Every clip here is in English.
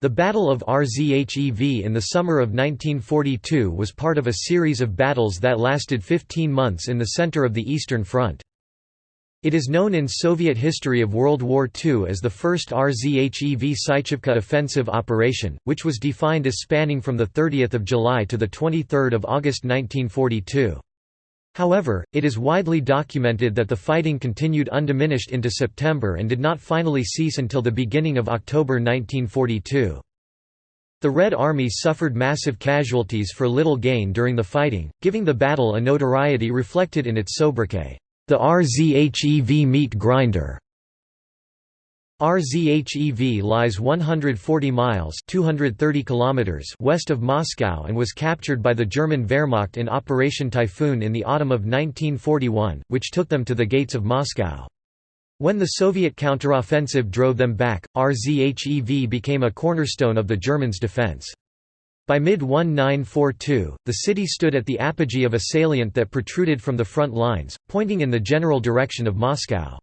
The Battle of Rzhev in the summer of 1942 was part of a series of battles that lasted 15 months in the center of the Eastern Front. It is known in Soviet history of World War II as the first Rzhev Sychevka offensive operation, which was defined as spanning from 30 July to 23 August 1942. However, it is widely documented that the fighting continued undiminished into September and did not finally cease until the beginning of October 1942. The Red Army suffered massive casualties for little gain during the fighting, giving the battle a notoriety reflected in its sobriquet, the RZHEV meat grinder. RZHEV lies 140 miles 230 kilometers west of Moscow and was captured by the German Wehrmacht in Operation Typhoon in the autumn of 1941, which took them to the gates of Moscow. When the Soviet counteroffensive drove them back, RZHEV became a cornerstone of the Germans' defense. By mid-1942, the city stood at the apogee of a salient that protruded from the front lines, pointing in the general direction of Moscow.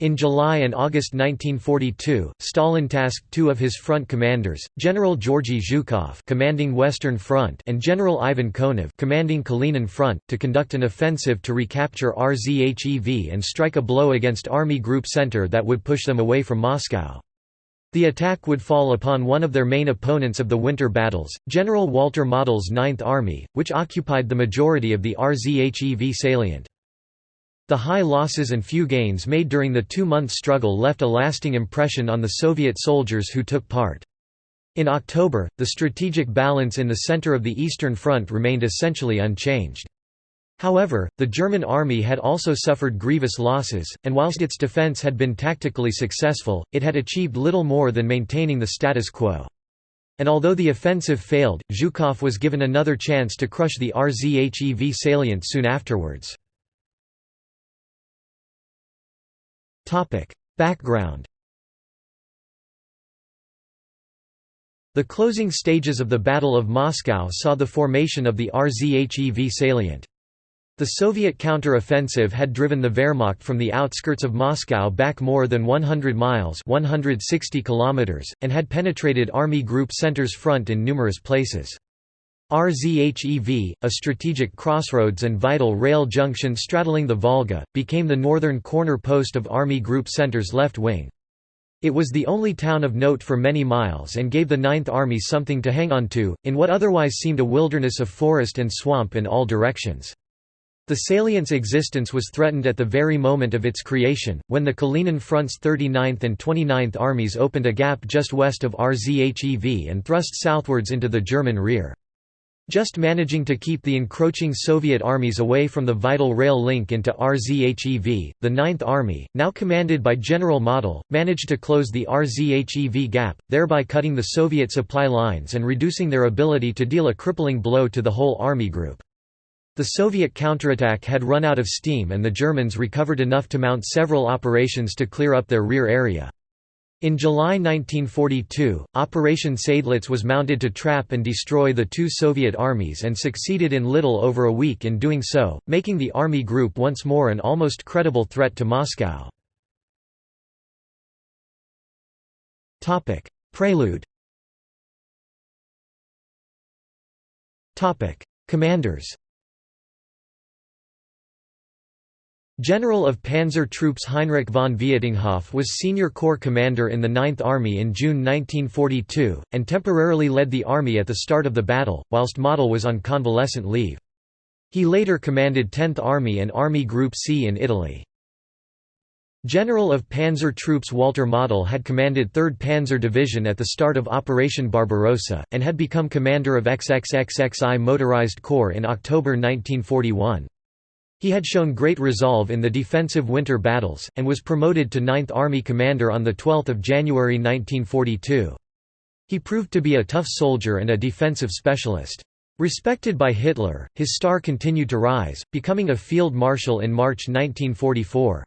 In July and August 1942, Stalin tasked two of his front commanders, General Georgy Zhukov commanding Western Front and General Ivan Konev commanding Kalinin Front, to conduct an offensive to recapture RZHEV and strike a blow against Army Group Center that would push them away from Moscow. The attack would fall upon one of their main opponents of the winter battles, General Walter Model's Ninth Army, which occupied the majority of the RZHEV salient. The high losses and few gains made during the two-month struggle left a lasting impression on the Soviet soldiers who took part. In October, the strategic balance in the center of the Eastern Front remained essentially unchanged. However, the German army had also suffered grievous losses, and whilst its defense had been tactically successful, it had achieved little more than maintaining the status quo. And although the offensive failed, Zhukov was given another chance to crush the RZHEV salient soon afterwards. Background The closing stages of the Battle of Moscow saw the formation of the RZHEV salient. The Soviet counter-offensive had driven the Wehrmacht from the outskirts of Moscow back more than 100 miles 160 kilometers, and had penetrated Army Group Center's front in numerous places. RZHEV, a strategic crossroads and vital rail junction straddling the Volga, became the northern corner post of Army Group Center's left wing. It was the only town of note for many miles and gave the Ninth Army something to hang on to, in what otherwise seemed a wilderness of forest and swamp in all directions. The salient's existence was threatened at the very moment of its creation, when the Kalinin Front's 39th and 29th Armies opened a gap just west of RZHEV and thrust southwards into the German rear. Just managing to keep the encroaching Soviet armies away from the vital rail link into RZHEV, the Ninth Army, now commanded by General Model, managed to close the RZHEV gap, thereby cutting the Soviet supply lines and reducing their ability to deal a crippling blow to the whole army group. The Soviet counterattack had run out of steam and the Germans recovered enough to mount several operations to clear up their rear area. In July 1942, Operation Seydlitz was mounted to trap and destroy the two Soviet armies and succeeded in little over a week in doing so, making the Army Group once more an almost credible threat to Moscow. Prelude Commanders General of Panzer Troops Heinrich von Vietinghoff was senior corps commander in the Ninth Army in June 1942, and temporarily led the army at the start of the battle, whilst Model was on convalescent leave. He later commanded 10th Army and Army Group C in Italy. General of Panzer Troops Walter Model had commanded 3rd Panzer Division at the start of Operation Barbarossa, and had become commander of XXXXI Motorized Corps in October 1941. He had shown great resolve in the defensive winter battles, and was promoted to 9th Army Commander on 12 January 1942. He proved to be a tough soldier and a defensive specialist. Respected by Hitler, his star continued to rise, becoming a field marshal in March 1944.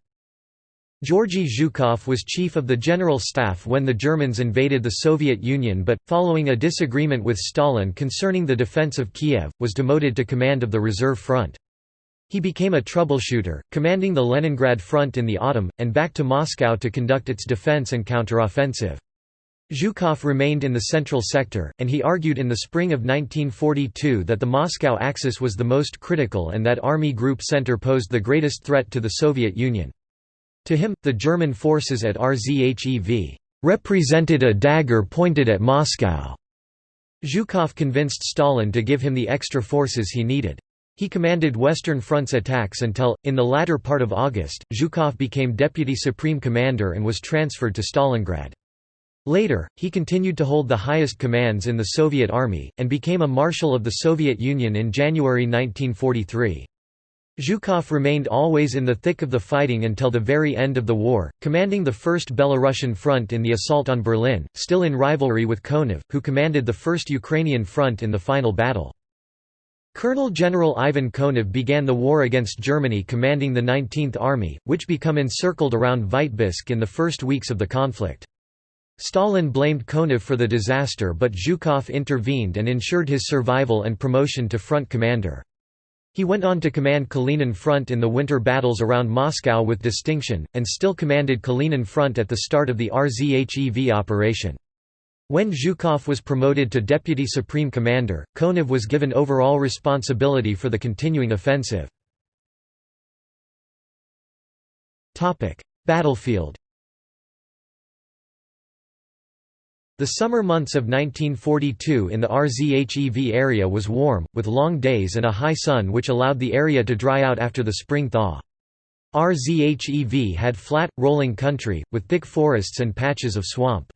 Georgy Zhukov was chief of the General Staff when the Germans invaded the Soviet Union but, following a disagreement with Stalin concerning the defense of Kiev, was demoted to command of the Reserve Front. He became a troubleshooter, commanding the Leningrad front in the autumn, and back to Moscow to conduct its defense and counteroffensive. Zhukov remained in the central sector, and he argued in the spring of 1942 that the Moscow axis was the most critical and that Army Group Center posed the greatest threat to the Soviet Union. To him, the German forces at RZHEV represented a dagger pointed at Moscow. Zhukov convinced Stalin to give him the extra forces he needed. He commanded Western Front's attacks until, in the latter part of August, Zhukov became Deputy Supreme Commander and was transferred to Stalingrad. Later, he continued to hold the highest commands in the Soviet Army, and became a Marshal of the Soviet Union in January 1943. Zhukov remained always in the thick of the fighting until the very end of the war, commanding the 1st Belarusian Front in the assault on Berlin, still in rivalry with Konev, who commanded the 1st Ukrainian Front in the final battle. Colonel General Ivan Konev began the war against Germany commanding the 19th Army, which became encircled around Vitebsk in the first weeks of the conflict. Stalin blamed Konev for the disaster but Zhukov intervened and ensured his survival and promotion to front commander. He went on to command Kalinin Front in the winter battles around Moscow with distinction, and still commanded Kalinin Front at the start of the RZHEV operation. When Zhukov was promoted to Deputy Supreme Commander, Konev was given overall responsibility for the continuing offensive. Battlefield The summer months of 1942 in the RZHEV area was warm, with long days and a high sun which allowed the area to dry out after the spring thaw. RZHEV had flat, rolling country, with thick forests and patches of swamp.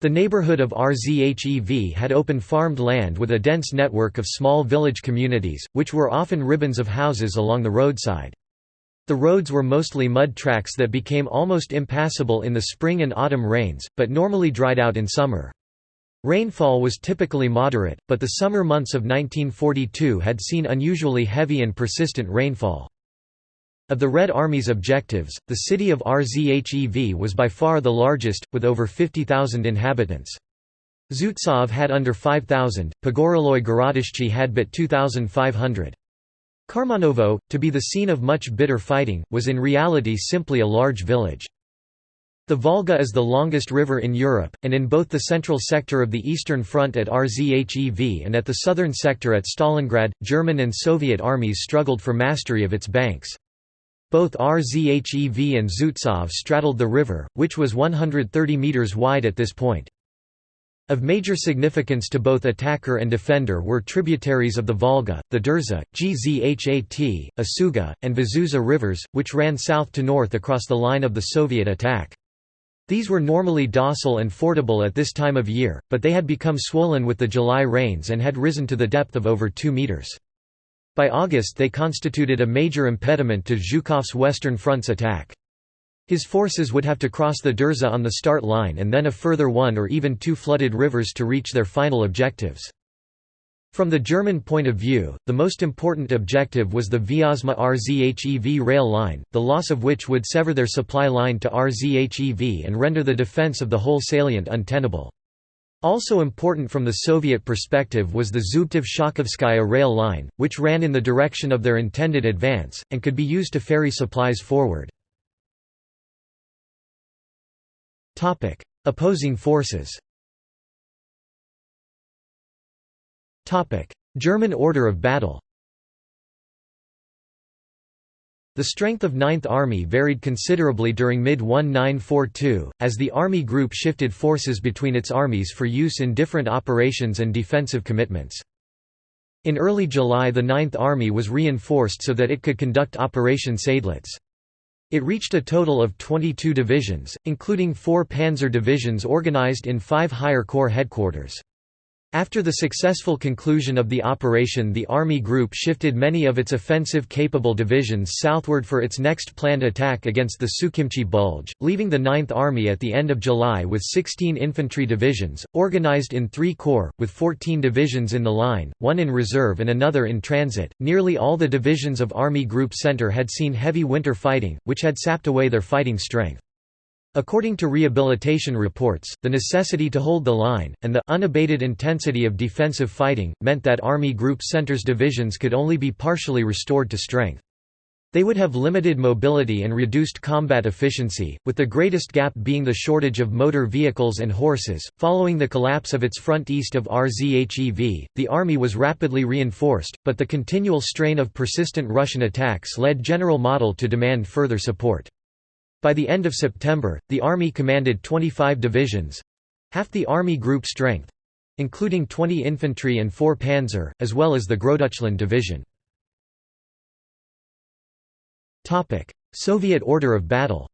The neighborhood of RZHEV had open farmed land with a dense network of small village communities, which were often ribbons of houses along the roadside. The roads were mostly mud tracks that became almost impassable in the spring and autumn rains, but normally dried out in summer. Rainfall was typically moderate, but the summer months of 1942 had seen unusually heavy and persistent rainfall. Of the Red Army's objectives, the city of RZHEV was by far the largest, with over 50,000 inhabitants. Zubtsov had under 5,000, Pogoreloye Gorodishche had but 2,500. Karmanovo, to be the scene of much bitter fighting, was in reality simply a large village. The Volga is the longest river in Europe, and in both the central sector of the Eastern Front at RZHEV and at the southern sector at Stalingrad, German and Soviet armies struggled for mastery of its banks. Both RZHEV and Zubtsov straddled the river, which was 130 metres wide at this point. Of major significance to both attacker and defender were tributaries of the Volga, the Derzha, Gzhat, Osuga, and Vazuza rivers, which ran south to north across the line of the Soviet attack. These were normally docile and fordable at this time of year, but they had become swollen with the July rains and had risen to the depth of over 2 meters. By August they constituted a major impediment to Zhukov's Western Front's attack. His forces would have to cross the Derzha on the start line and then a further one or even two flooded rivers to reach their final objectives. From the German point of view, the most important objective was the Vyazma RZHEV rail line, the loss of which would sever their supply line to RZHEV and render the defense of the whole salient untenable. Also important from the Soviet perspective was the Zubtsov-Shakhovskaya rail line, which ran in the direction of their intended advance, and could be used to ferry supplies forward. Opposing forces. German order of battle. The strength of Ninth Army varied considerably during mid-1942, as the Army Group shifted forces between its armies for use in different operations and defensive commitments. In early July the Ninth Army was reinforced so that it could conduct Operation Seydlitz. It reached a total of 22 divisions, including four panzer divisions organized in five higher corps headquarters. After the successful conclusion of the operation the Army Group shifted many of its offensive-capable divisions southward for its next planned attack against the Sukhinichi Bulge, leaving the 9th Army at the end of July with 16 infantry divisions, organized in three corps, with 14 divisions in the line, one in reserve and another in transit. Nearly all the divisions of Army Group Center had seen heavy winter fighting, which had sapped away their fighting strength. According to rehabilitation reports, the necessity to hold the line, and the unabated intensity of defensive fighting, meant that Army Group Center's divisions could only be partially restored to strength. They would have limited mobility and reduced combat efficiency, with the greatest gap being the shortage of motor vehicles and horses. Following the collapse of its front east of RZHEV, the army was rapidly reinforced, but the continual strain of persistent Russian attacks led General Model to demand further support. By the end of September, the army commanded 25 divisions half the army group strength including 20 infantry and 4 panzer, as well as the Großdeutschland division. Soviet order of battle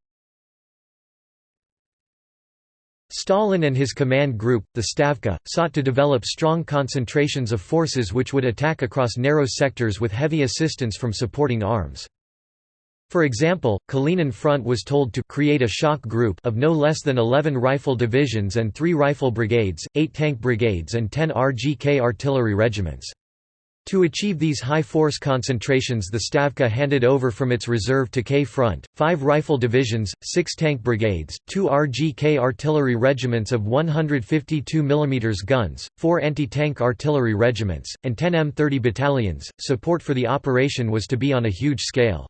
Stalin and his command group, the Stavka, sought to develop strong concentrations of forces which would attack across narrow sectors with heavy assistance from supporting arms. For example, Kalinin Front was told to create a shock group of no less than 11 rifle divisions and 3 rifle brigades, 8 tank brigades and 10 RGK artillery regiments. To achieve these high force concentrations the Stavka handed over from its reserve to K Front, five rifle divisions, six tank brigades, two RGK artillery regiments of 152 mm guns, four anti-tank artillery regiments, and 10 M30 battalions. Support for the operation was to be on a huge scale.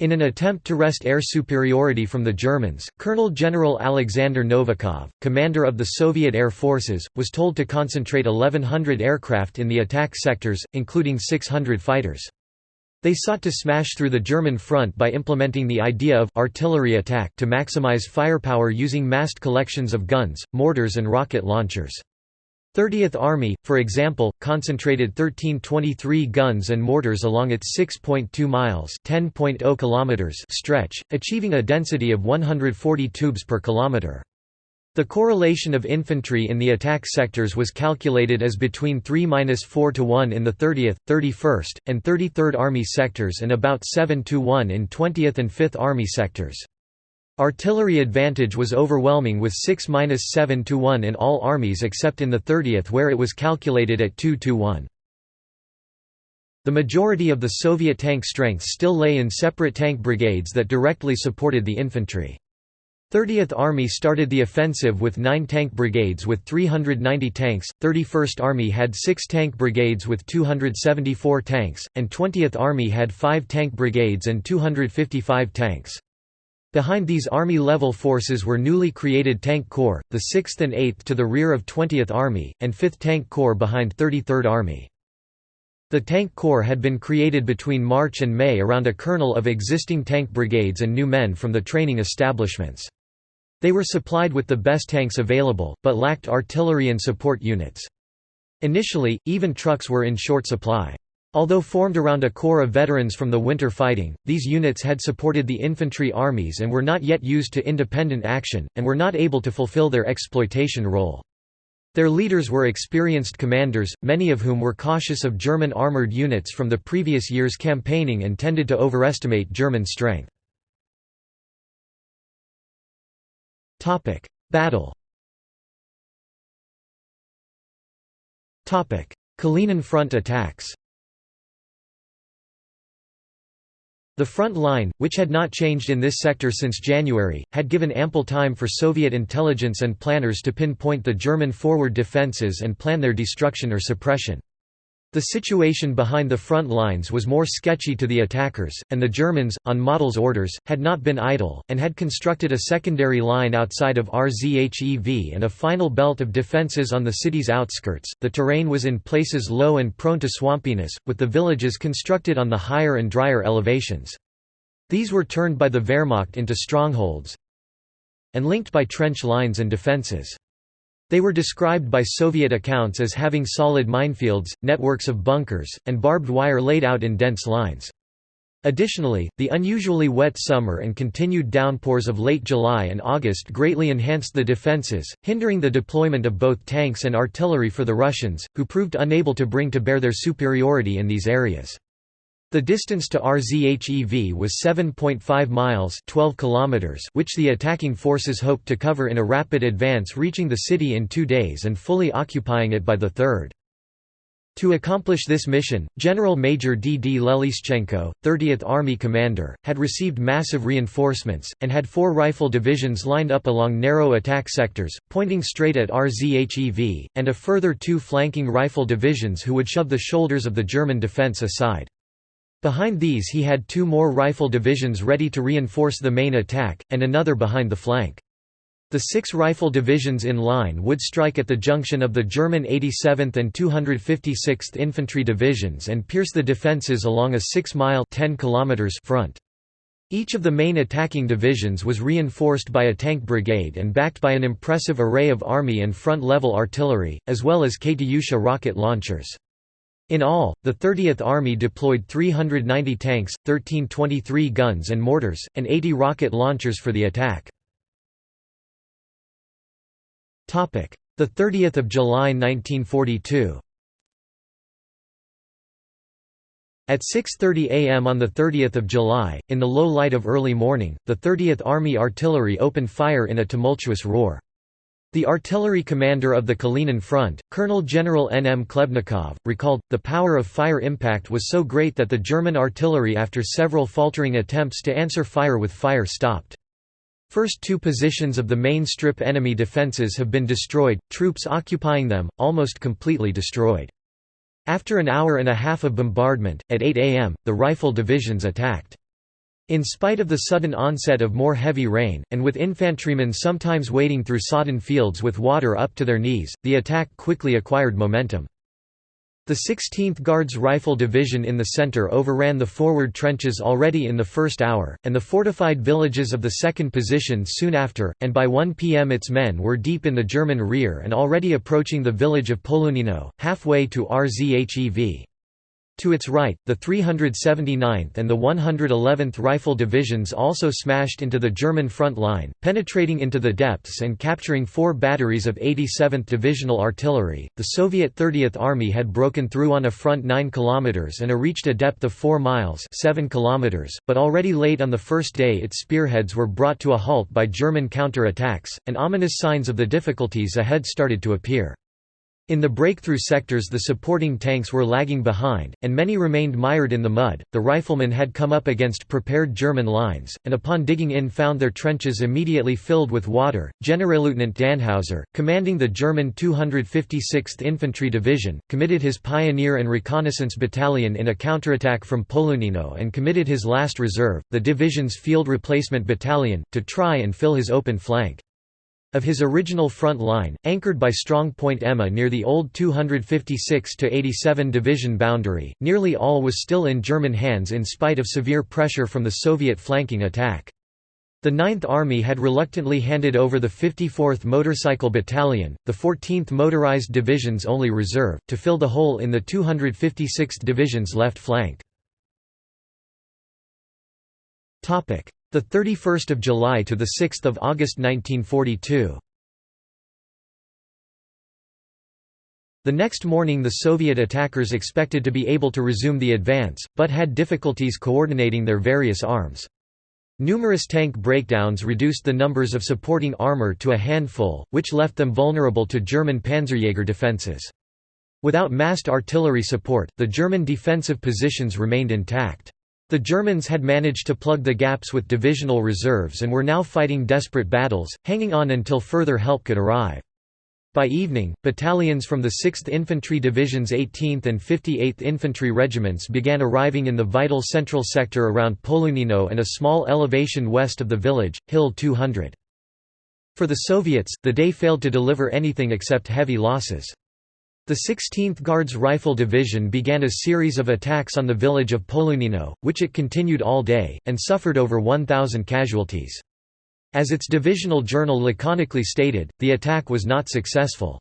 In an attempt to wrest air superiority from the Germans, Colonel General Alexander Novikov, commander of the Soviet Air Forces, was told to concentrate 1,100 aircraft in the attack sectors, including 600 fighters. They sought to smash through the German front by implementing the idea of artillery attack to maximize firepower using massed collections of guns, mortars and rocket launchers. 30th Army, for example, concentrated 1323 guns and mortars along its 6.2 miles (10.0 kilometers) stretch, achieving a density of 140 tubes per kilometer. The correlation of infantry in the attack sectors was calculated as between 3–4 to 1 in the 30th, 31st, and 33rd Army sectors and about 7 to 1 in 20th and 5th Army sectors. Artillery advantage was overwhelming with 6–7 to 1 in all armies except in the 30th where it was calculated at 2 to 1. The majority of the Soviet tank strength still lay in separate tank brigades that directly supported the infantry. 30th Army started the offensive with 9 tank brigades with 390 tanks, 31st Army had 6 tank brigades with 274 tanks, and 20th Army had 5 tank brigades and 255 tanks. Behind these Army-level forces were newly created Tank Corps, the 6th and 8th to the rear of 20th Army, and 5th Tank Corps behind 33rd Army. The Tank Corps had been created between March and May around a kernel of existing tank brigades and new men from the training establishments. They were supplied with the best tanks available, but lacked artillery and support units. Initially, even trucks were in short supply. Although formed around a corps of veterans from the winter fighting, these units had supported the infantry armies and were not yet used to independent action, and were not able to fulfill their exploitation role. Their leaders were experienced commanders, many of whom were cautious of German armoured units from the previous year's campaigning and tended to overestimate German strength. Battle Kalinin Front attacks The front line, which had not changed in this sector since January, had given ample time for Soviet intelligence and planners to pinpoint the German forward defences and plan their destruction or suppression. The situation behind the front lines was more sketchy to the attackers, and the Germans, on Model's orders, had not been idle, and had constructed a secondary line outside of RZHEV and a final belt of defences on the city's outskirts. The terrain was in places low and prone to swampiness, with the villages constructed on the higher and drier elevations. These were turned by the Wehrmacht into strongholds and linked by trench lines and defences. They were described by Soviet accounts as having solid minefields, networks of bunkers, and barbed wire laid out in dense lines. Additionally, the unusually wet summer and continued downpours of late July and August greatly enhanced the defences, hindering the deployment of both tanks and artillery for the Russians, who proved unable to bring to bear their superiority in these areas. The distance to RZHEV was 7.5 miles 12 kilometers which the attacking forces hoped to cover in a rapid advance reaching the city in two days and fully occupying it by the 3rd. To accomplish this mission, General Major D. D. Lelyushenko, 30th Army commander, had received massive reinforcements, and had four rifle divisions lined up along narrow attack sectors, pointing straight at RZHEV, and a further two flanking rifle divisions who would shove the shoulders of the German defense aside. Behind these he had two more rifle divisions ready to reinforce the main attack, and another behind the flank. The six rifle divisions in line would strike at the junction of the German 87th and 256th Infantry Divisions and pierce the defences along a 6-mile front. Each of the main attacking divisions was reinforced by a tank brigade and backed by an impressive array of army and front-level artillery, as well as Katyusha rocket launchers. In all, the 30th Army deployed 390 tanks, 1323 guns and mortars, and 80 rocket launchers for the attack. The 30th of July 1942. At 6.30 am on 30 July, in the low light of early morning, the 30th Army Artillery opened fire in a tumultuous roar. The artillery commander of the Kalinin Front, Colonel General N. M. Khlebnikov, recalled, the power of fire impact was so great that the German artillery after several faltering attempts to answer fire with fire stopped. First two positions of the main strip enemy defences have been destroyed, troops occupying them, almost completely destroyed. After an hour and a half of bombardment, at 8 am, the rifle divisions attacked. In spite of the sudden onset of more heavy rain, and with infantrymen sometimes wading through sodden fields with water up to their knees, the attack quickly acquired momentum. The 16th Guards Rifle Division in the center overran the forward trenches already in the first hour, and the fortified villages of the second position soon after, and by 1 pm its men were deep in the German rear and already approaching the village of Polunino, halfway to Rzhev. To its right, the 379th and the 111th Rifle Divisions also smashed into the German front line, penetrating into the depths and capturing four batteries of 87th Divisional Artillery. The Soviet 30th Army had broken through on a front 9 km and a reached a depth of 4 miles 7 km, but already late on the first day its spearheads were brought to a halt by German counter-attacks, and ominous signs of the difficulties ahead started to appear. In the breakthrough sectors the supporting tanks were lagging behind, and many remained mired in the mud. The riflemen had come up against prepared German lines, and upon digging in found their trenches immediately filled with water. Generalleutnant Dannhauser, commanding the German 256th Infantry Division, committed his Pioneer and Reconnaissance Battalion in a counterattack from Polunino and committed his last reserve, the division's Field Replacement Battalion, to try and fill his open flank. Of his original front line, anchored by Strong Point Emma near the old 256–87 division boundary, nearly all was still in German hands in spite of severe pressure from the Soviet flanking attack. The Ninth Army had reluctantly handed over the 54th Motorcycle Battalion, the 14th Motorized Division's only reserve, to fill the hole in the 256th Division's left flank. The 31st of July to the 6th of August 1942. The next morning the Soviet attackers expected to be able to resume the advance, but had difficulties coordinating their various arms. Numerous tank breakdowns reduced the numbers of supporting armor to a handful, which left them vulnerable to German Panzerjäger defenses. Without massed artillery support, the German defensive positions remained intact. The Germans had managed to plug the gaps with divisional reserves and were now fighting desperate battles, hanging on until further help could arrive. By evening, battalions from the 6th Infantry Division's 18th and 58th Infantry Regiments began arriving in the vital central sector around Polunino and a small elevation west of the village, Hill 200. For the Soviets, the day failed to deliver anything except heavy losses. The 16th Guards Rifle Division began a series of attacks on the village of Polunino, which it continued all day, and suffered over 1,000 casualties. As its divisional journal laconically stated, the attack was not successful.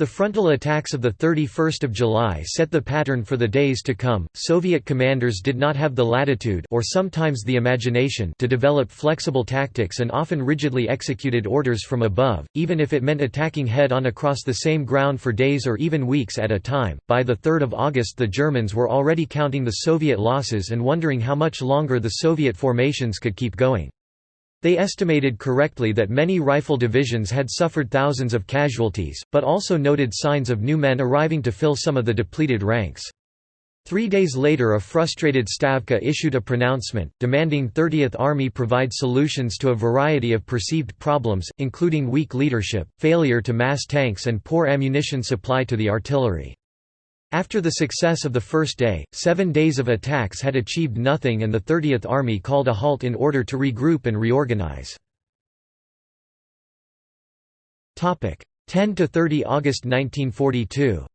The frontal attacks of 31 July set the pattern for the days to come. Soviet commanders did not have the latitude or sometimes the imagination to develop flexible tactics and often rigidly executed orders from above, even if it meant attacking head-on across the same ground for days or even weeks at a time. By the 3rd of August the Germans were already counting the Soviet losses and wondering how much longer the Soviet formations could keep going. They estimated correctly that many rifle divisions had suffered thousands of casualties, but also noted signs of new men arriving to fill some of the depleted ranks. Three days later a frustrated Stavka issued a pronouncement, demanding 30th Army provide solutions to a variety of perceived problems, including weak leadership, failure to mass tanks and poor ammunition supply to the artillery. After the success of the first day, seven days of attacks had achieved nothing and the 30th Army called a halt in order to regroup and reorganize. 10 to 30 August 1942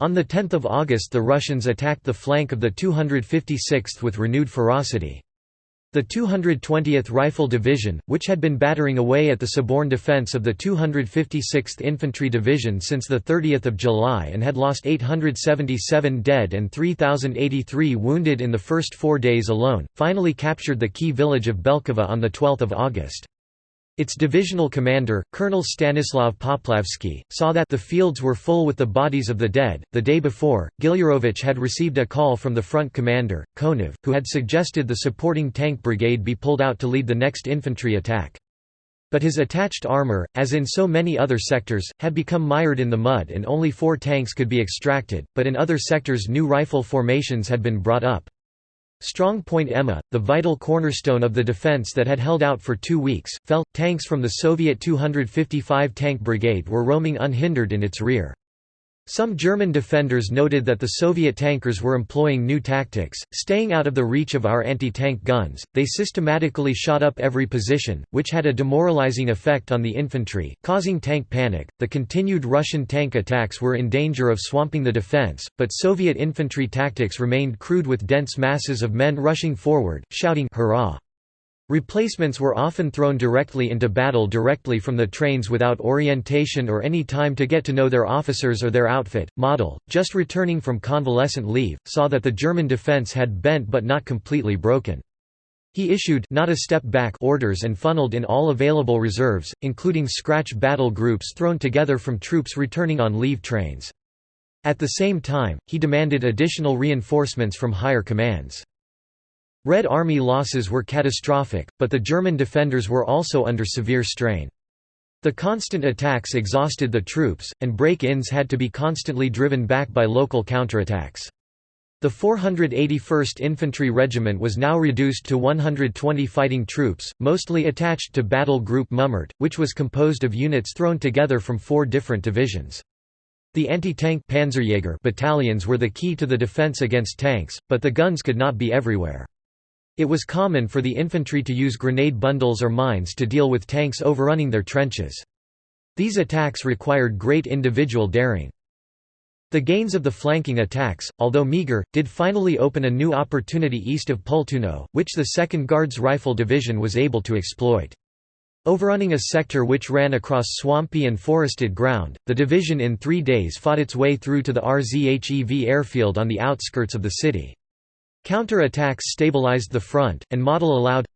On 10 August the Russians attacked the flank of the 256th with renewed ferocity. The 220th Rifle Division, which had been battering away at the Soborn defense of the 256th Infantry Division since 30 July and had lost 877 dead and 3,083 wounded in the first four days alone, finally captured the key village of Belkova on 12 August. Its divisional commander, Colonel Stanislav Poplavsky, saw that the fields were full with the bodies of the dead. The day before, Gilyarovich had received a call from the front commander, Konev, who had suggested the supporting tank brigade be pulled out to lead the next infantry attack. But his attached armor, as in so many other sectors, had become mired in the mud and only four tanks could be extracted, but in other sectors new rifle formations had been brought up. Strong Point Emma, the vital cornerstone of the defense that had held out for two weeks, fell. Tanks from the Soviet 255 Tank Brigade were roaming unhindered in its rear. Some German defenders noted that the Soviet tankers were employing new tactics, staying out of the reach of our anti-tank guns. They systematically shot up every position, which had a demoralizing effect on the infantry, causing tank panic. The continued Russian tank attacks were in danger of swamping the defense, but Soviet infantry tactics remained crude with dense masses of men rushing forward, shouting hurrah. Replacements were often thrown directly into battle directly from the trains without orientation or any time to get to know their officers or their outfit. Model, just returning from convalescent leave, saw that the German defense had bent but not completely broken. He issued not a step back orders and funneled in all available reserves, including scratch battle groups thrown together from troops returning on leave trains. At the same time, he demanded additional reinforcements from higher commands. Red Army losses were catastrophic, but the German defenders were also under severe strain. The constant attacks exhausted the troops, and break-ins had to be constantly driven back by local counterattacks. The 481st Infantry Regiment was now reduced to 120 fighting troops, mostly attached to Battle Group Mummert, which was composed of units thrown together from four different divisions. The anti-tank battalions were the key to the defense against tanks, but the guns could not be everywhere. It was common for the infantry to use grenade bundles or mines to deal with tanks overrunning their trenches. These attacks required great individual daring. The gains of the flanking attacks, although meager, did finally open a new opportunity east of Pultuno, which the 2nd Guards Rifle Division was able to exploit. Overrunning a sector which ran across swampy and forested ground, the division in three days fought its way through to the RZHEV airfield on the outskirts of the city. Counter-attacks stabilized the front, and model allowed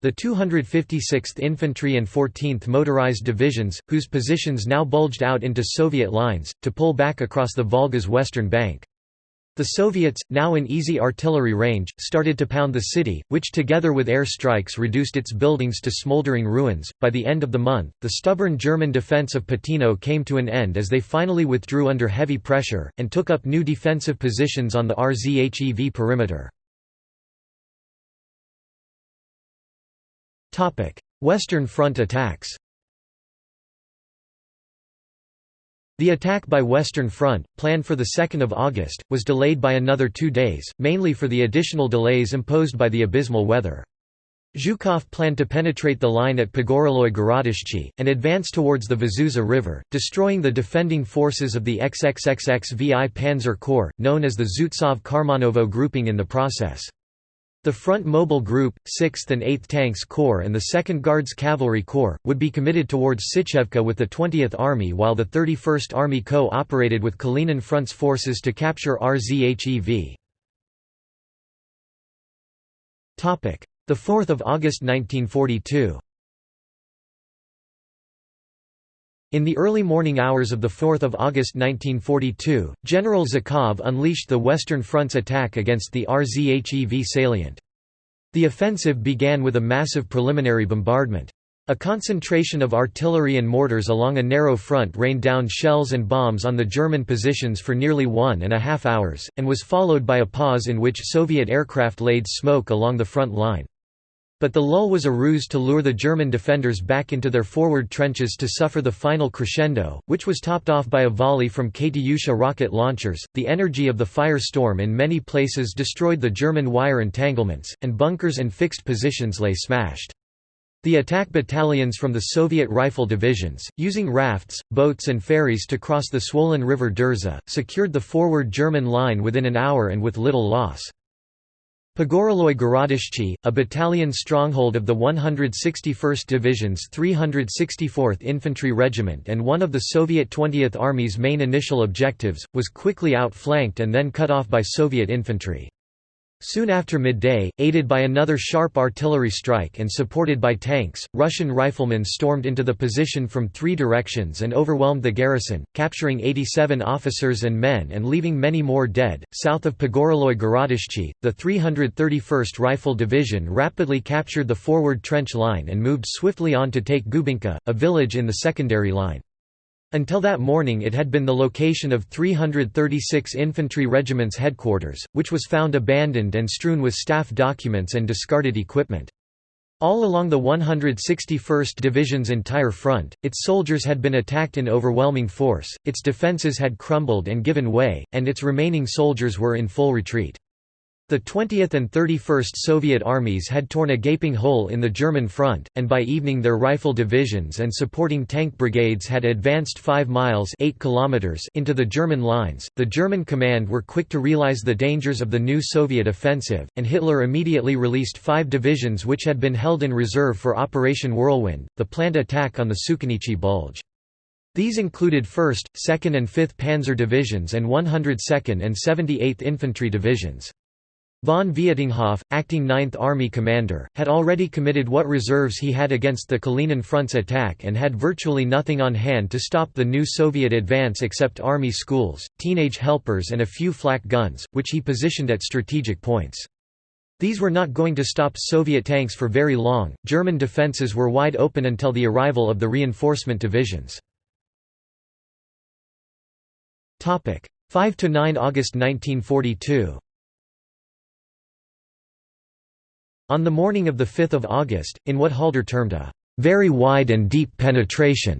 the 256th Infantry and 14th Motorized Divisions, whose positions now bulged out into Soviet lines, to pull back across the Volga's western bank. The Soviets, now in easy artillery range, started to pound the city, which together with air strikes reduced its buildings to smoldering ruins. By the end of the month, the stubborn German defense of Patino came to an end as they finally withdrew under heavy pressure, and took up new defensive positions on the RZHEV perimeter. Western Front attacks The attack by Western Front, planned for 2 August, was delayed by another two days, mainly for the additional delays imposed by the abysmal weather. Zhukov planned to penetrate the line at Pogoreloye Gorodishchi, and advance towards the Vazuza River, destroying the defending forces of the XXXX-VI Panzer Corps, known as the Zubtsov Karmanovo grouping in the process. The Front Mobile Group, 6th and 8th Tanks Corps and the 2nd Guards Cavalry Corps, would be committed towards Sychevka with the 20th Army while the 31st Army co-operated with Kalinin Front's forces to capture RZHEV. 4 August 1942 In the early morning hours of 4 August 1942, General Zhukov unleashed the Western Front's attack against the RZHEV salient. The offensive began with a massive preliminary bombardment. A concentration of artillery and mortars along a narrow front rained down shells and bombs on the German positions for nearly one and a half hours, and was followed by a pause in which Soviet aircraft laid smoke along the front line. But the lull was a ruse to lure the German defenders back into their forward trenches to suffer the final crescendo, which was topped off by a volley from Katyusha rocket launchers. The energy of the firestorm in many places destroyed the German wire entanglements, and bunkers and fixed positions lay smashed. The attack battalions from the Soviet rifle divisions, using rafts, boats and ferries to cross the swollen river Derzha, secured the forward German line within an hour and with little loss. Pogoreloye Gorodishchi, a battalion stronghold of the 161st Division's 364th Infantry Regiment and one of the Soviet 20th Army's main initial objectives, was quickly outflanked and then cut off by Soviet infantry. Soon after midday, aided by another sharp artillery strike and supported by tanks, Russian riflemen stormed into the position from three directions and overwhelmed the garrison, capturing 87 officers and men and leaving many more dead. South of Pogoreloye Gorodishchi, the 331st Rifle Division rapidly captured the forward trench line and moved swiftly on to take Gubinka, a village in the secondary line. Until that morning it had been the location of 336 Infantry Regiment's headquarters, which was found abandoned and strewn with staff documents and discarded equipment. All along the 161st Division's entire front, its soldiers had been attacked in overwhelming force, its defences had crumbled and given way, and its remaining soldiers were in full retreat. The 20th and 31st Soviet armies had torn a gaping hole in the German front, and by evening their rifle divisions and supporting tank brigades had advanced 5 miles 8 kilometers into the German lines. The German command were quick to realize the dangers of the new Soviet offensive, and Hitler immediately released five divisions which had been held in reserve for Operation Whirlwind, the planned attack on the Sukhinichi Bulge. These included 1st, 2nd and 5th Panzer Divisions and 102nd and 78th Infantry Divisions. Von Vietinghoff, acting Ninth Army commander, had already committed what reserves he had against the Kalinin Front's attack and had virtually nothing on hand to stop the new Soviet advance except army schools, teenage helpers and a few flak guns, which he positioned at strategic points. These were not going to stop Soviet tanks for very long, German defences were wide open until the arrival of the reinforcement divisions. 5–9 August 1942 On the morning of 5 August, in what Halder termed a very wide and deep penetration,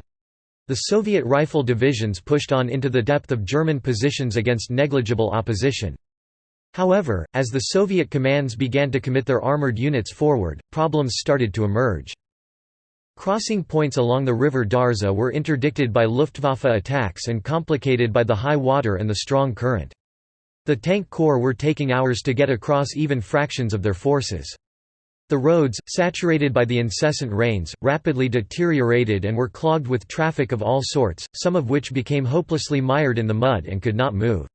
the Soviet rifle divisions pushed on into the depth of German positions against negligible opposition. However, as the Soviet commands began to commit their armored units forward, problems started to emerge. Crossing points along the river Derzha were interdicted by Luftwaffe attacks and complicated by the high water and the strong current. The tank corps were taking hours to get across even fractions of their forces. The roads, saturated by the incessant rains, rapidly deteriorated and were clogged with traffic of all sorts, some of which became hopelessly mired in the mud and could not move.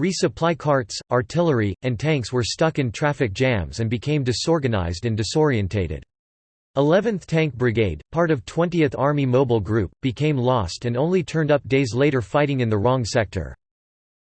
Resupply carts, artillery, and tanks were stuck in traffic jams and became disorganized and disorientated. 11th Tank Brigade, part of 20th Army Mobile Group, became lost and only turned up days later fighting in the wrong sector.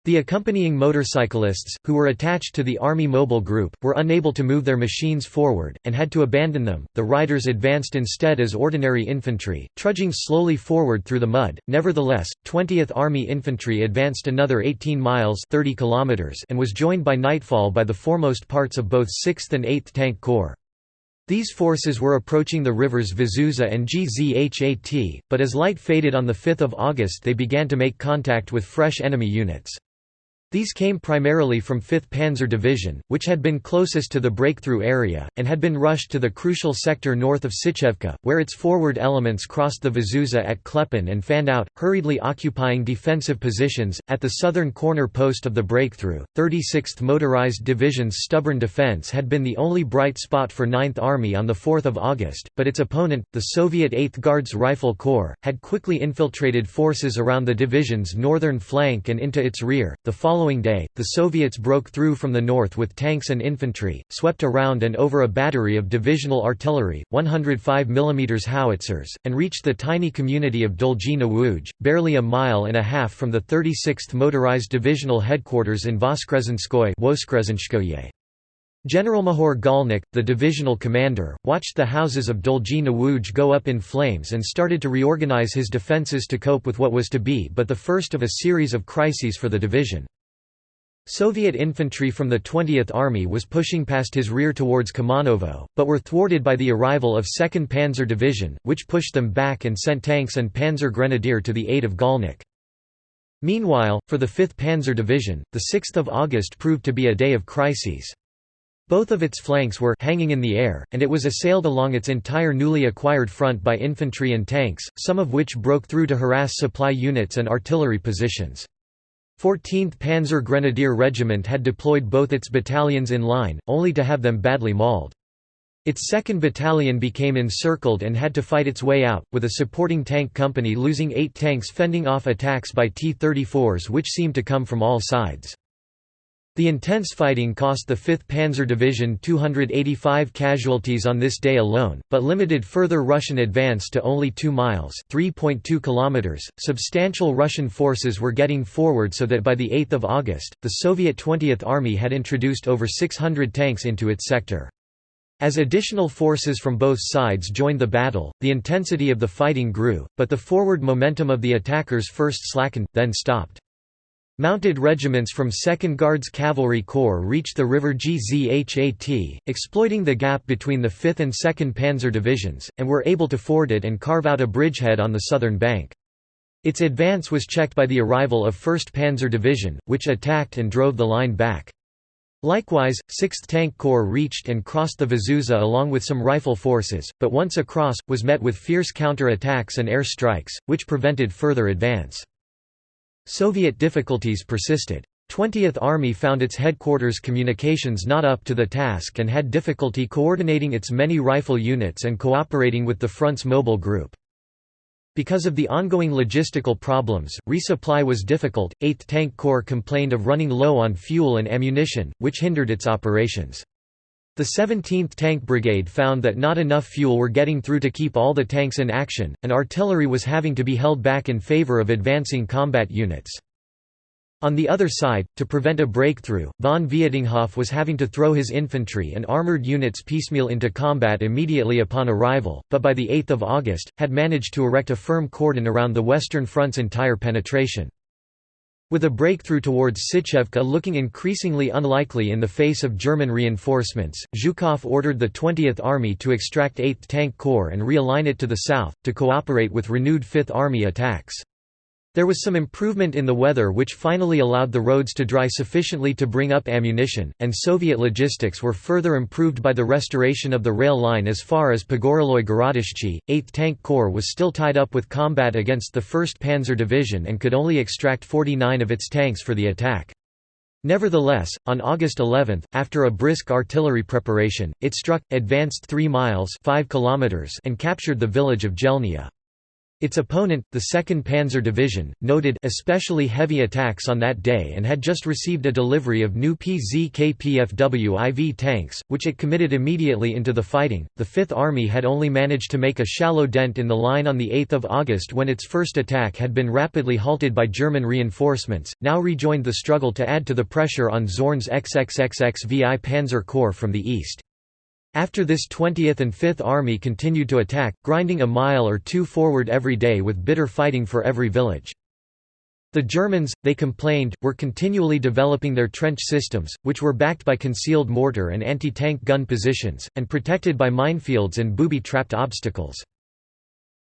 The accompanying motorcyclists, who were attached to the Army Mobile Group, were unable to move their machines forward, and had to abandon them. The riders advanced instead as ordinary infantry, trudging slowly forward through the mud. Nevertheless, 20th Army Infantry advanced another 18 miles 30 kilometers and was joined by nightfall by the foremost parts of both 6th and 8th Tank Corps. These forces were approaching the rivers Vazuza and Gzhat, but as light faded on 5 August they began to make contact with fresh enemy units. These came primarily from 5th Panzer Division, which had been closest to the breakthrough area, and had been rushed to the crucial sector north of Sychevka, where its forward elements crossed the Vazuza at Klepen and fanned out, hurriedly occupying defensive positions. At the southern corner post of the breakthrough, 36th Motorized Division's stubborn defense had been the only bright spot for 9th Army on 4 August, but its opponent, the Soviet 8th Guards Rifle Corps, had quickly infiltrated forces around the division's northern flank and into its rear. The following following day, the Soviets broke through from the north with tanks and infantry, swept around and over a battery of divisional artillery, 105 mm howitzers, and reached the tiny community of Dolgi Wuj, barely a mile and a half from the 36th Motorized Divisional Headquarters in Voskresenskoye Generalmajor Gollnick, the divisional commander, watched the houses of Dolgi Wuj go up in flames and started to reorganize his defences to cope with what was to be but the first of a series of crises for the division. Soviet infantry from the 20th Army was pushing past his rear towards Karmanovo, but were thwarted by the arrival of 2nd Panzer Division, which pushed them back and sent tanks and Panzer Grenadier to the aid of Gollnick. Meanwhile, for the 5th Panzer Division, the 6th of August proved to be a day of crises. Both of its flanks were hanging in the air, and it was assailed along its entire newly acquired front by infantry and tanks, some of which broke through to harass supply units and artillery positions. 14th Panzer Grenadier Regiment had deployed both its battalions in line, only to have them badly mauled. Its 2nd Battalion became encircled and had to fight its way out, with a supporting tank company losing eight tanks fending off attacks by T-34s which seemed to come from all sides. The intense fighting cost the 5th Panzer Division 285 casualties on this day alone, but limited further Russian advance to only 2 miles (3.2 kilometers). Substantial Russian forces were getting forward so that by the 8th of August, the Soviet 20th Army had introduced over 600 tanks into its sector. As additional forces from both sides joined the battle, the intensity of the fighting grew, but the forward momentum of the attackers first slackened, then stopped. Mounted regiments from 2nd Guards Cavalry Corps reached the river Gzhat, exploiting the gap between the 5th and 2nd Panzer Divisions, and were able to ford it and carve out a bridgehead on the southern bank. Its advance was checked by the arrival of 1st Panzer Division, which attacked and drove the line back. Likewise, 6th Tank Corps reached and crossed the Vazuza along with some rifle forces, but once across, was met with fierce counter-attacks and air strikes, which prevented further advance. Soviet difficulties persisted. 20th Army found its headquarters communications not up to the task and had difficulty coordinating its many rifle units and cooperating with the front's mobile group. Because of the ongoing logistical problems, resupply was difficult. 8th Tank Corps complained of running low on fuel and ammunition, which hindered its operations. The 17th Tank Brigade found that not enough fuel were getting through to keep all the tanks in action, and artillery was having to be held back in favor of advancing combat units. On the other side, to prevent a breakthrough, von Vietinghoff was having to throw his infantry and armoured units piecemeal into combat immediately upon arrival, but by 8 August, had managed to erect a firm cordon around the Western Front's entire penetration. With a breakthrough towards Sychevka looking increasingly unlikely in the face of German reinforcements, Zhukov ordered the 20th Army to extract 8th Tank Corps and realign it to the south, to cooperate with renewed 5th Army attacks. There was some improvement in the weather which finally allowed the roads to dry sufficiently to bring up ammunition, and Soviet logistics were further improved by the restoration of the rail line as far as Pogoreloye Gorodishche. 8th Tank Corps was still tied up with combat against the 1st Panzer Division and could only extract 49 of its tanks for the attack. Nevertheless, on August 11, after a brisk artillery preparation, it struck, advanced 3 miles 5 kilometers and captured the village of Jelnia. Its opponent, the 2nd Panzer Division, noted especially heavy attacks on that day and had just received a delivery of new PZK-PFW IV tanks, which it committed immediately into the fighting. The Fifth Army had only managed to make a shallow dent in the line on 8 August when its first attack had been rapidly halted by German reinforcements, now rejoined the struggle to add to the pressure on Zorn's XXXX VI Panzer Corps from the east. After this 20th and 5th Army continued to attack, grinding a mile or two forward every day with bitter fighting for every village. The Germans, they complained, were continually developing their trench systems, which were backed by concealed mortar and anti-tank gun positions, and protected by minefields and booby-trapped obstacles.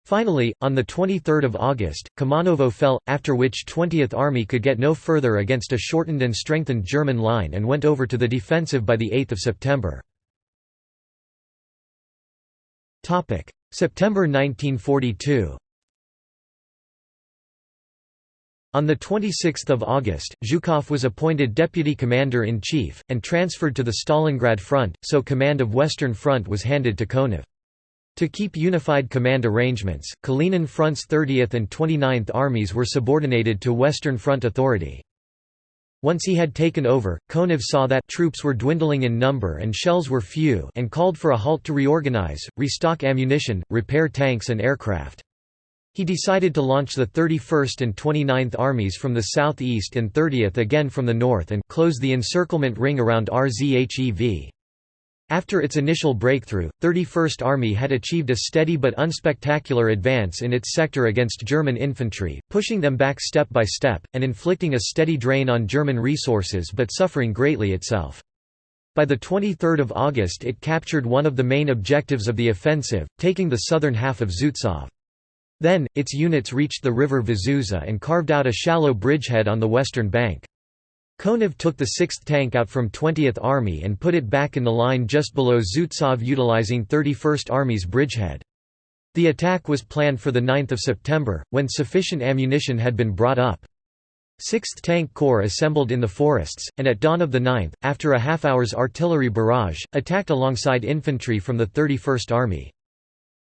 Finally, on 23 August, Karmanovo fell, after which 20th Army could get no further against a shortened and strengthened German line and went over to the defensive by 8 September. September 1942 On 26 August, Zhukov was appointed deputy commander-in-chief, and transferred to the Stalingrad front, so command of Western Front was handed to Konev. To keep unified command arrangements, Kalinin Front's 30th and 29th Armies were subordinated to Western Front authority. Once he had taken over, Konev saw that troops were dwindling in number and shells were few and called for a halt to reorganize, restock ammunition, repair tanks and aircraft. He decided to launch the 31st and 29th Armies from the southeast and 30th again from the north and close the encirclement ring around Rzhev. After its initial breakthrough, 31st Army had achieved a steady but unspectacular advance in its sector against German infantry, pushing them back step by step, and inflicting a steady drain on German resources but suffering greatly itself. By 23 August it captured one of the main objectives of the offensive, taking the southern half of Zubtsov. Then, its units reached the river Vazuza and carved out a shallow bridgehead on the western bank. Konev took the 6th Tank out from 20th Army and put it back in the line just below Zubtsov utilizing 31st Army's bridgehead. The attack was planned for 9 September, when sufficient ammunition had been brought up. 6th Tank Corps assembled in the forests, and at dawn of the 9th, after a half-hour's artillery barrage, attacked alongside infantry from the 31st Army.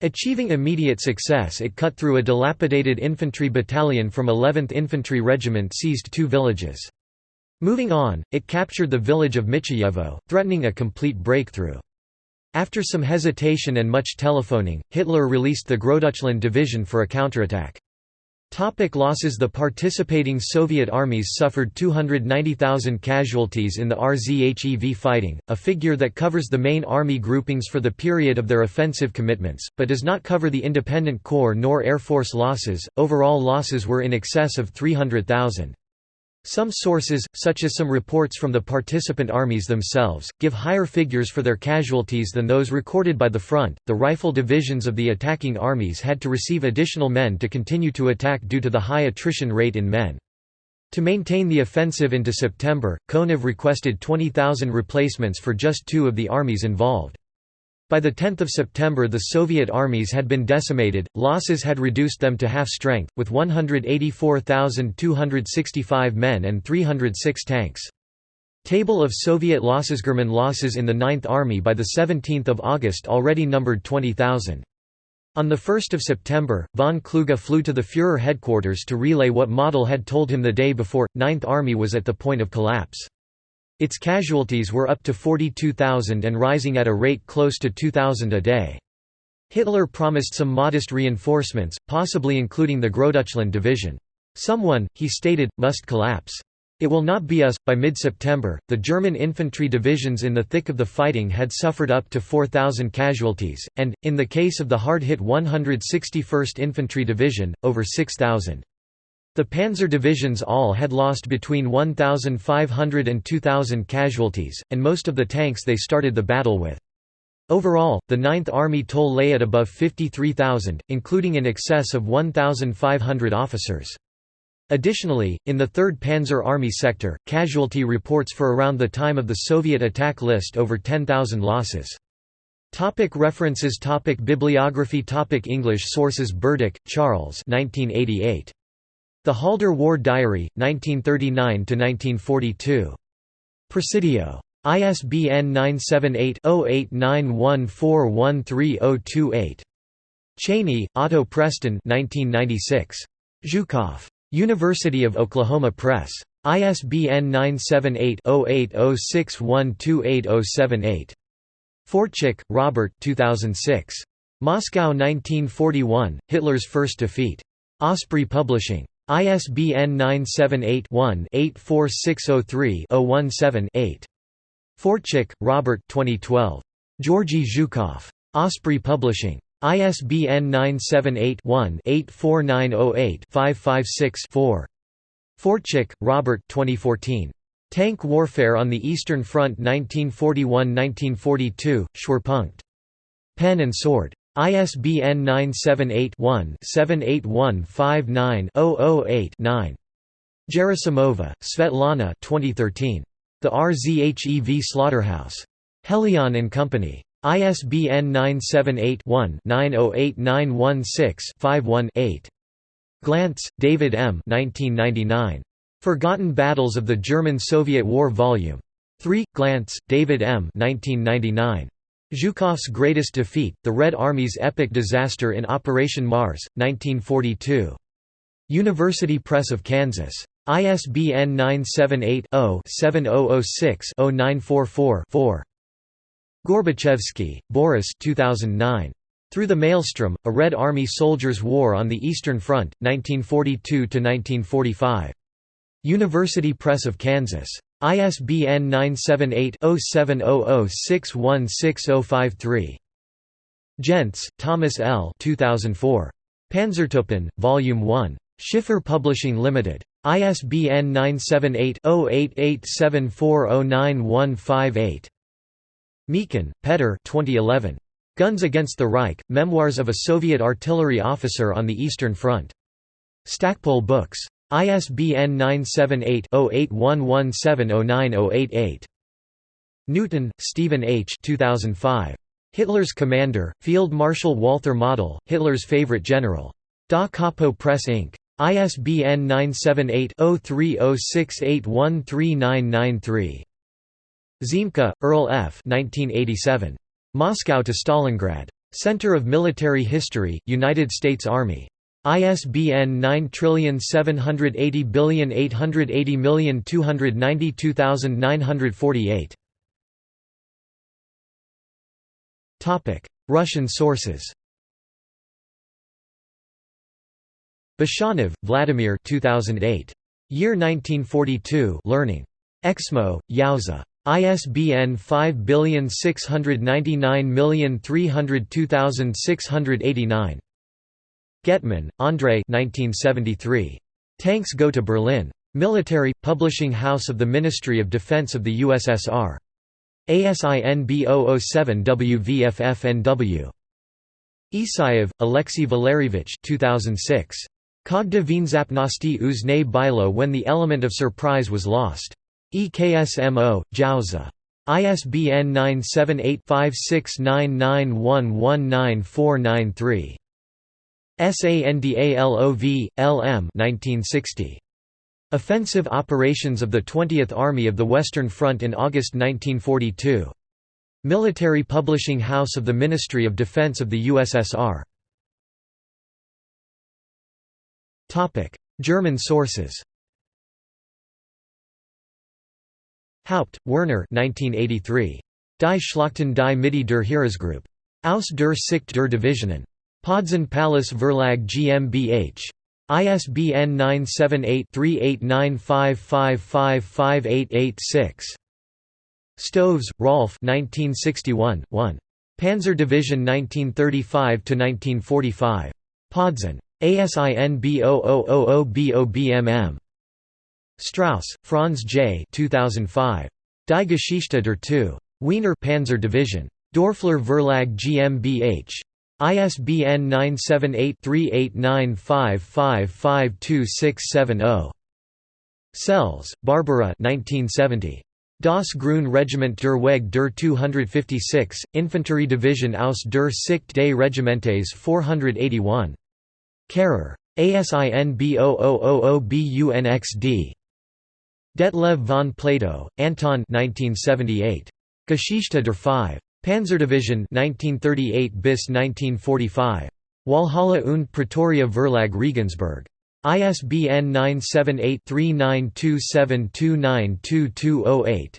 Achieving immediate success it cut through a dilapidated infantry battalion from 11th Infantry Regiment seized two villages. Moving on, it captured the village of Michajevo, threatening a complete breakthrough. After some hesitation and much telephoning, Hitler released the Großdeutschland division for a counterattack. Topic losses The participating Soviet armies suffered 290,000 casualties in the RZHEV fighting, a figure that covers the main army groupings for the period of their offensive commitments, but does not cover the independent corps nor Air Force losses. Overall losses were in excess of 300,000. Some sources, such as some reports from the participant armies themselves, give higher figures for their casualties than those recorded by the front. The rifle divisions of the attacking armies had to receive additional men to continue to attack due to the high attrition rate in men. To maintain the offensive into September, Konev requested 20,000 replacements for just two of the armies involved. By 10 September the Soviet armies had been decimated, losses had reduced them to half strength, with 184,265 men and 306 tanks. Table of Soviet losses German losses in the 9th Army by 17 August already numbered 20,000. On 1 September, von Kluge flew to the Führer headquarters to relay what Model had told him the day before, 9th Army was at the point of collapse. Its casualties were up to 42,000 and rising at a rate close to 2,000 a day. Hitler promised some modest reinforcements, possibly including the Großdeutschland division. Someone, he stated, must collapse. It will not be us. By mid September, the German infantry divisions in the thick of the fighting had suffered up to 4,000 casualties, and, in the case of the hard hit 161st Infantry Division, over 6,000. The panzer divisions all had lost between 1,500 and 2,000 casualties, and most of the tanks they started the battle with. Overall, the Ninth Army toll lay at above 53,000, including in excess of 1,500 officers. Additionally, in the 3rd Panzer Army sector, casualty reports for around the time of the Soviet attack list over 10,000 losses. Topic references topic Bibliography topic English sources Burdick, Charles 1988. The Halder War Diary, 1939–1942. Presidio. ISBN 978-0891413028. Chaney, Otto Preston 1996. Zhukov. University of Oklahoma Press. ISBN 978-0806128078. Forczyk, Robert 2006. Moscow 1941, Hitler's First Defeat. Osprey Publishing. ISBN 978-1-84603-017-8. Forczyk, Robert 2012. Georgy Zhukov. Osprey Publishing. ISBN 978-1-84908-556-4. Forczyk, Robert 2014. Tank Warfare on the Eastern Front 1941–1942, Schwerpunkt. Pen and Sword. ISBN 978-1-78159-008-9. Gerasimova, Svetlana 2013. The RZHEV Slaughterhouse. Helion and Company. ISBN 978-1-908916-51-8. Glantz, David M. 1999. Forgotten Battles of the German-Soviet War Vol. 3, Glantz, David M. 1999. Zhukov's Greatest Defeat, The Red Army's Epic Disaster in Operation Mars, 1942. University Press of Kansas. ISBN 978-0-7006-0944-4. Gorbachevsky, Boris 2009. Through the Maelstrom, A Red Army Soldier's War on the Eastern Front, 1942–1945. University Press of Kansas. ISBN 978-0700616053. Jentz, Thomas L. 2004. Panzertruppen, Volume 1. Schiffer Publishing Limited. ISBN 978-0887409158. Mikhin, Petr 2011. Guns Against the Reich, Memoirs of a Soviet Artillery Officer on the Eastern Front. Stackpole Books. ISBN 978-0811709088. Newton, Stephen H. 2005. Hitler's Commander, Field Marshal Walther Model, Hitler's Favorite General. Da Capo Press Inc. ISBN 978-0306813993. Ziemke, Earl F. 1987. Moscow to Stalingrad. Center of Military History, United States Army. ISBN 978088029292948. Russian sources Beshanov, Vladimir 2008. Year 1942 Learning. Eksmo, Yauza. ISBN 5699302689. Getman, Andrei 1973. Tanks Go to Berlin. Military, Publishing House of the Ministry of Defense of the USSR. ASIN B007WVFFNW. Isayev, Alexey Valerievich 2006. Kogda Vinzapnosti uzne bilo when the element of surprise was lost. EKSMO, Yauza. ISBN 978 5699119493. SANDALOV, LM 1960. Offensive Operations of the 20th Army of the Western Front in August 1942. Military Publishing House of the Ministry of Defense of the USSR. German sources Haupt, Werner 1983. Die Schlachten die Mitte der Heeresgruppe. Aus der Sicht der Divisionen. Podzun Pallas Verlag GmbH. ISBN 978-3895555886. Stoves, Rolf 1961, 1. Panzer Division 1935–1945. Podzun. ASIN B0000BOBMM. Strauss, Franz J. 2005. Die Geschichte der 2. Wiener Panzer Division. Dorfler Verlag GmbH. ISBN 978-3895552670. Sells, Barbara 1970. Das Grün Regiment der Weg der 256, Infanterie Division aus der Sicht des Regimentes 481. Kehrer. ASIN B0000BUNXD. Detlev von Plato, Anton 1978. Geschichte der 5. Panzerdivision 1938 bis 1945. Walhalla und Pretoria Verlag Regensburg. ISBN 978-3927292208.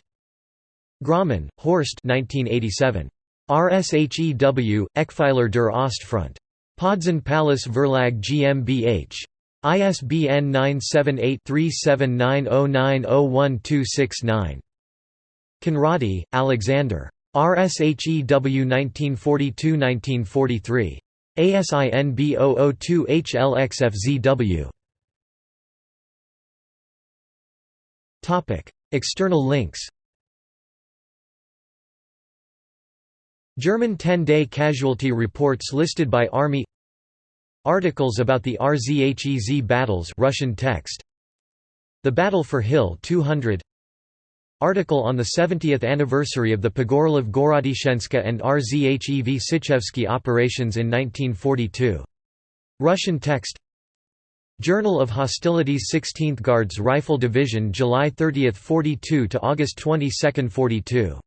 Grossmann, Horst 1987. RSHEW, Eckpfeiler der Ostfront. Podzun Pallas Verlag GmbH. ISBN 978-3790901269. Conradi, Alexander. RSHEW 1942–1943. ASIN B002HLXFZW. External links German 10-day casualty reports listed by Army Articles about the RZHEV battles Russian text The Battle for Hill 200 Article on the 70th anniversary of the Pogorelov Gorodishchenska and RZHEV Sichevsky operations in 1942. Russian text Journal of Hostilities 16th Guards Rifle Division July 30, 42 to August 22, 42